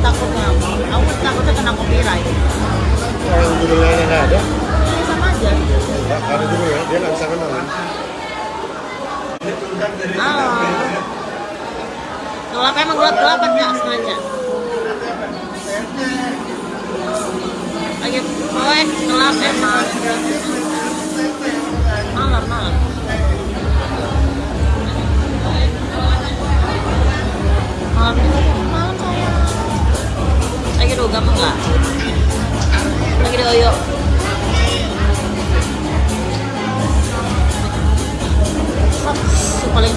takut takutnya aku takutnya kena copyright. Kalau judulnya nggak ada. Ya, sama aja. Nggak ada judulnya dia nggak bisa kenal kan ah. Gelap emang gelap gelap nggak? Sengaja. Lagi poin gelap emang. Malam malam. Malam lagi dogam enggak lagi oyo. Fox paling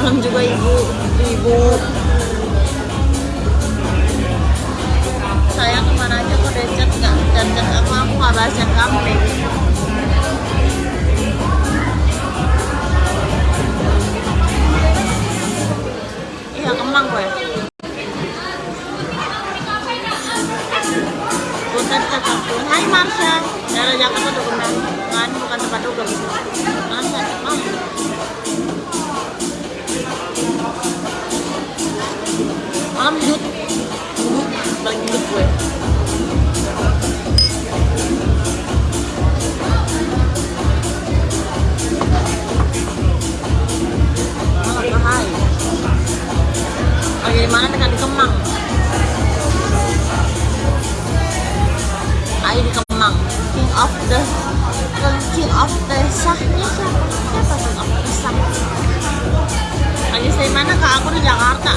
malam juga ibu. Ibu. Saya ke mana aja kok decet nggak chat aku aku nggak bahas yang kamu baby iya kemang gue Bukan tempat Hai Marsha. Daerah Jakarta dokumen kan bukan tempat dugem Marsha mau malam duduk paling duduk gue. Malam bahaya lagi di mana dengan di Kemang. Ayo di Kemang. King of the King of the Sahnya siapa? Siapa King of the Sah? Lagi dari mana kak? Aku di Jakarta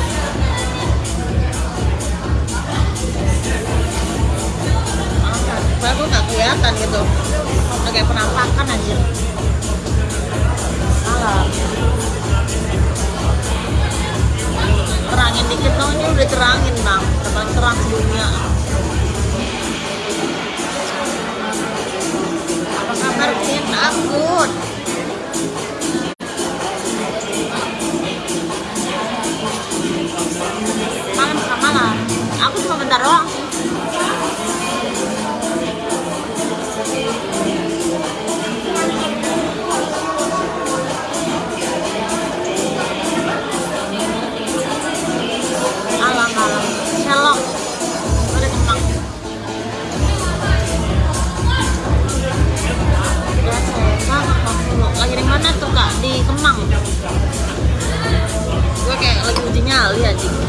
Soalnya gue gak kelihatan gitu. Kayak penampakan anjir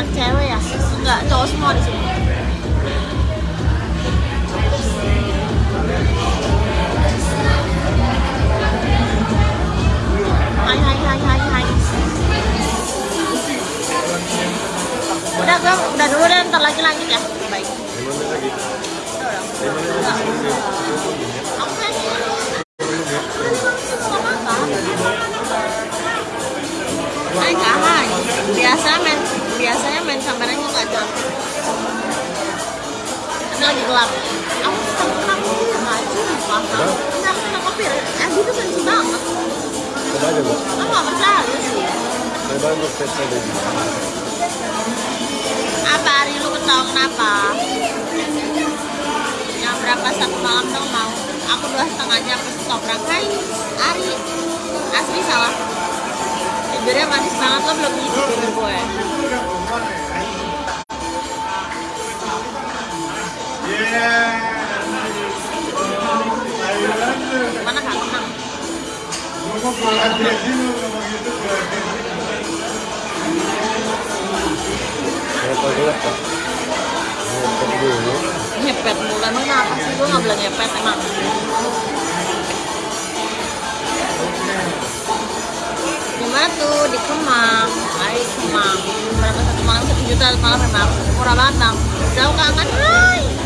banyak cewek ya? Enggak, cowok semua di sini. Hai hai hai hai hai. Udah gue udah dulu deh ntar lagi lanjut ya. Baik. Biasa nggak cantik. Lagi gelap. Aku kena kopi ya maju. Paham. Enggak kena kopi. Eh, itu sensi banget. Coba aja bu. Aku nggak percaya sih. Coba untuk tes aja. Apa Ari lu ketawa kenapa? Yang berapa satu malam dong mau? Aku dua setengahnya pas toprak Hai Ari Asli salah Bibirnya manis banget lo belum gitu bibir gue Mana kak? Ngepet dulu. Nyepet mulu emang kenapa sih gue nggak bilang nyepet emang Gimana tuh di Kemang? Hai Kemang Berapa satu malam satu juta malam memang murah banget bang Jauh kangen Hai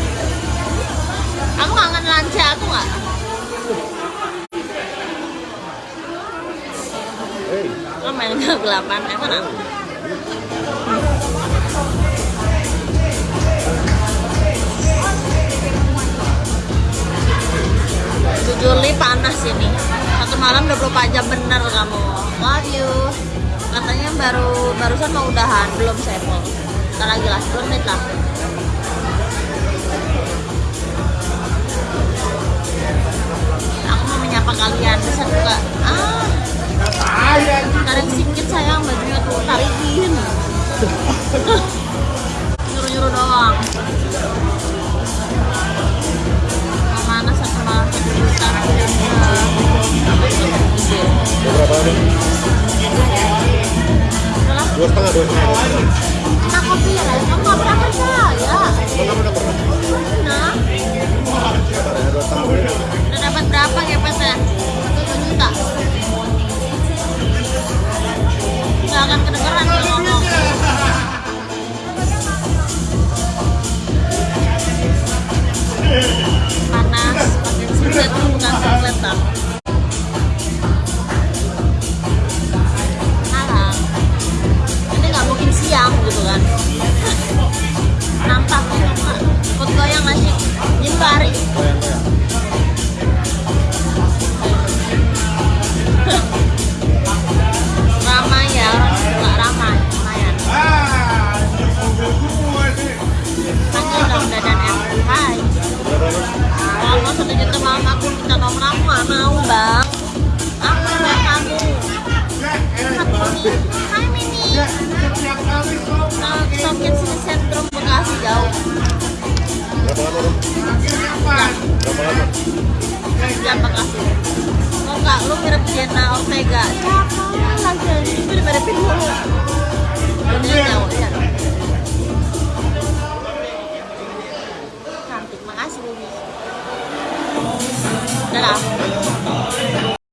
Aku kangen lanca tuh nggak? Hei. Lo main kegelapan emang aku Juli panas ini. Satu malam 24 jam bener kamu. Love you. Katanya baru barusan mau udahan Belum mau. Ntar lagi lah 10 menit lah Menyapa kalian. Bisa juga Ah Tarik sikit sayang bajunya tuh tarikin Nyuruh-nyuruh doang. Mau mana satu malam satu juta Udah berapa nih? Dua setengah, dua setengah. kopi ya WhatsApp. Mau satu juta malam aku minta nomor aku nggak mau bang. Aku mau kamu hai mini Nah, sini sentrum Bekasi jauh. Mau nggak? Lu Ortega. Siapa? Lagi ini mirip-miripin dulu jauh ya 我们